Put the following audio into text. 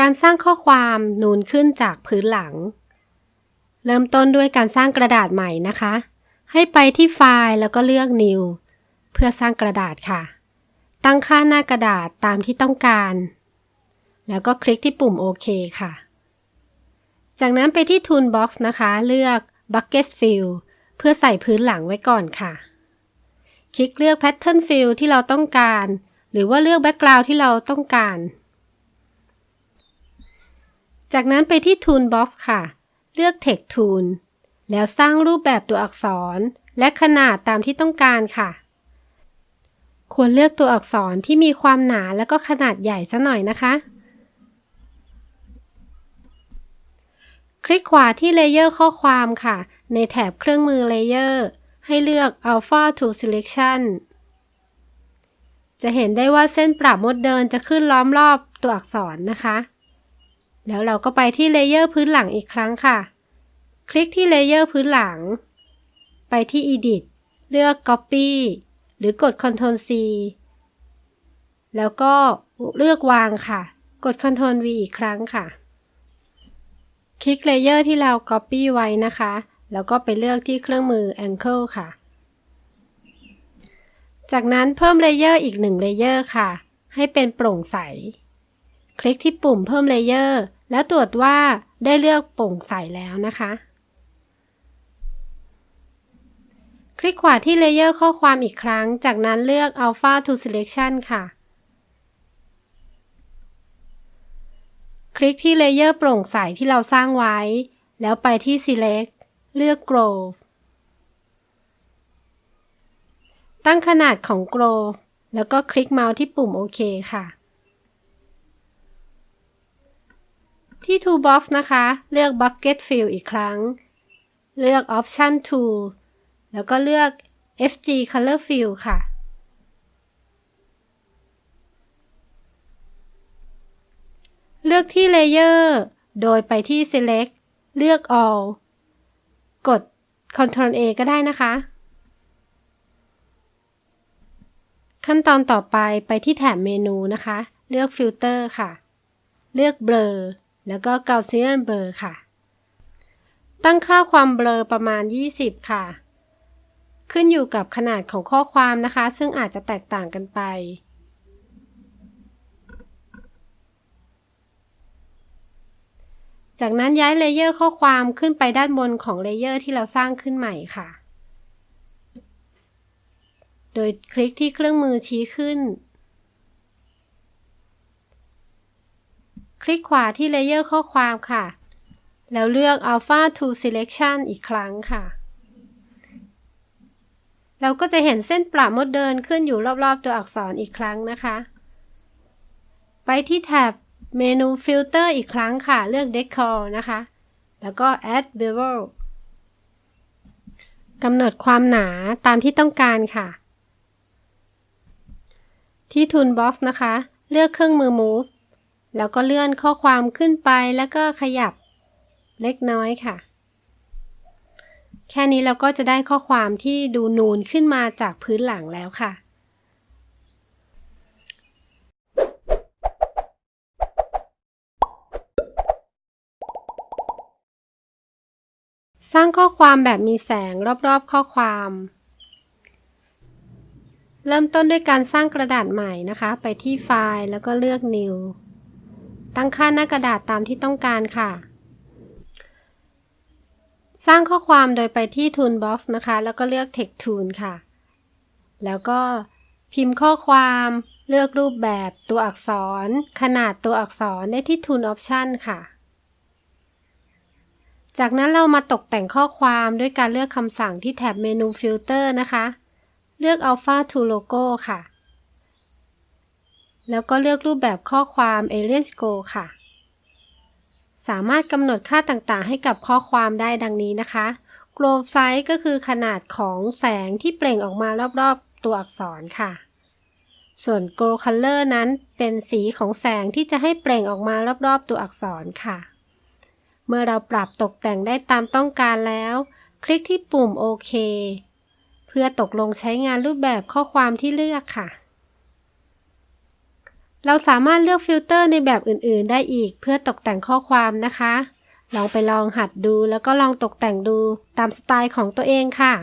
การสร้างข้อความนูนขึ้นจากพื้นหลัง เริ่มต้นด้วยการสร้างกระดาษใหม่นะคะ ให้ไปที่ไฟล์แล้วก็เลือก New เพื่อสร้างกระดาษค่ะ ตั้งค่าหน้ากระดาษตามที่ต้องการ แล้วก็คลิกที่ปุ่มโอเคค่ะ จากนั้นไปที่ Toolbox นะคะ เลือก Bucket Fill เพื่อใส่พื้นหลังไว้ก่อนค่ะ คลิกเลือก Pattern Fill ที่เราต้องการ หรือว่าเลือก Background ที่เราต้องการ จากนั้นไปที่ Toolbox ค่ะ เลือก Text Tool แล้วสร้างรูปแบบตัวอักษร และขนาดตามที่ต้องการค่ะ ควรเลือกตัวอักษรที่มีความหนาและก็ขนาดใหญ่ซะหน่อยนะคะ คลิกขวาที่ layer ข้อความค่ะ ในแถบเครื่องมือ layerให้เลือก Alpha to Selection จะเห็นได้ว่าเส้นประมดเดินจะขึ้นล้อมรอบตัวอักษรนะคะ แล้วเราก็ไปที่ layer พื้นหลังอีกครั้งค่ะ คลิกที่ layer พื้นหลัง ไปที่ Edit เลือก Copy หรือกด Ctrl C แล้วก็เลือกวางค่ะ กด Ctrl V อีกครั้งค่ะ คลิก layer ที่เรา Copy ไว้นะคะ แล้วก็ไปเลือกที่เครื่องมือ Anchor ค่ะ จากนั้นเพิ่ม layer อีกหนึ่ง layer ค่ะ ให้เป็นโปร่งใส คลิกที่ปุ่มเพิ่ม layer แล้วตรวจว่าได้เลือกโปร่งใสแล้วนะคะ คลิกขวาที่ layer ข้อความอีกครั้ง จากนั้นเลือก Alpha to Selection ค่ะ คลิกที่ layer โปร่งใสที่เราสร้างไว้ แล้วไปที่ Select เลือก Grow ตั้งขนาดของ Grow แล้วก็คลิกเมาส์ที่ปุ่มโอเคค่ะ ที่ Toolbox นะคะ เลือก Bucket Fill อีกครั้ง เลือก Option Tool แล้วก็เลือก FG Color Fill ค่ะ เลือกที่ Layer โดยไปที่ Select เลือก All กด Ctrl A ก็ได้นะคะ ขั้นตอนต่อไปไปที่แถบเมนูนะคะ เลือก Filter ค่ะ เลือก Blur แล้วก็ Gaussian Blur ค่ะ ตั้งค่าความเบลอประมาณ 20 ค่ะ ขึ้นอยู่กับขนาดของข้อความนะคะ ซึ่งอาจจะแตกต่างกันไปจากนั้นย้าย layer ข้อความขึ้นไปด้านบนของ layer ที่เราสร้างขึ้นใหม่ค่ะ โดยคลิกที่เครื่องมือชี้ขึ้น คลิกขวาที่ layer ข้อความค่ะ แล้วเลือก Alpha to Selection อีกครั้งค่ะ เราก็จะเห็นเส้นประมดเดินขึ้นอยู่รอบๆตัวอักษรอีกครั้งนะคะ ไปที่แถบเมนู Filter อีกครั้งค่ะ เลือก Decor นะคะ แล้วก็ Add Bevel กำหนดความหนาตามที่ต้องการค่ะ ที่ Toolbox นะคะ เลือกเครื่องมือ Move แล้วก็เลื่อนข้อความขึ้นไปแล้วก็ขยับเล็กน้อยค่ะ แค่นี้เราก็จะได้ข้อความที่ดูนูนขึ้นมาจากพื้นหลังแล้วค่ะ สร้างข้อความแบบมีแสงรอบๆข้อความ เริ่มต้นด้วยการสร้างกระดาษใหม่นะคะ ไปที่ไฟล์แล้วก็เลือก New ตั้งค่าหน้ากระดาษตามที่ต้องการค่ะ สร้างข้อความโดยไปที่ Toolbox นะคะ แล้วก็เลือก Text Tool ค่ะ แล้วก็พิมพ์ข้อความเลือกรูปแบบตัวอักษร ขนาดตัวอักษรได้ที่ Tool Option ค่ะ จากนั้นเรามาตกแต่งข้อความด้วยการเลือกคำสั่งที่แถบเมนู Filter นะคะ เลือก Alpha to Logo ค่ะ แล้วก็เลือกรูปแบบข้อความ Alien Go ค่ะ สามารถกำหนดค่าต่างๆ ให้กับข้อความได้ดังนี้นะคะ Glow Size ก็คือขนาดของแสงที่เปล่งออกมารอบๆ ตัวอักษรค่ะ ส่วน Glow Color นั้นเป็นสีของแสงที่จะให้เปล่งออกมารอบๆ ตัวอักษรค่ะ เมื่อเราปรับตกแต่งได้ตามต้องการแล้ว คลิกที่ปุ่มโอเคเพื่อตกลงใช้งานรูปแบบข้อความที่เลือกค่ะ เราสามารถเลือกฟิลเตอร์ในแบบอื่นๆ ได้อีกเพื่อตกแต่งข้อความนะคะ ลองไปลองหัดดูแล้วก็ลองตกแต่งดูตามสไตล์ของตัวเองค่ะ